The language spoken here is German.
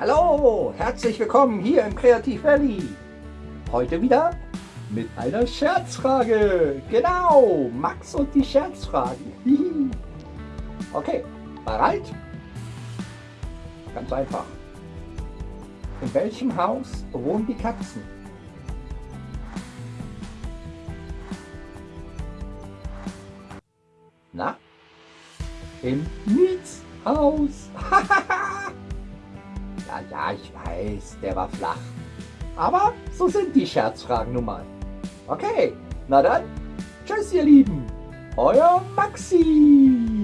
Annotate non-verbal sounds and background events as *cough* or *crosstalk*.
Hallo, herzlich willkommen hier im Kreativ Valley. Heute wieder mit einer Scherzfrage. Genau, Max und die Scherzfragen. *laughs* okay, bereit? Ganz einfach. In welchem Haus wohnen die Katzen? Na? Im Mietshaus. *laughs* ja, ich weiß, der war flach. Aber so sind die Scherzfragen nun mal. Okay, na dann, tschüss ihr Lieben, euer Maxi.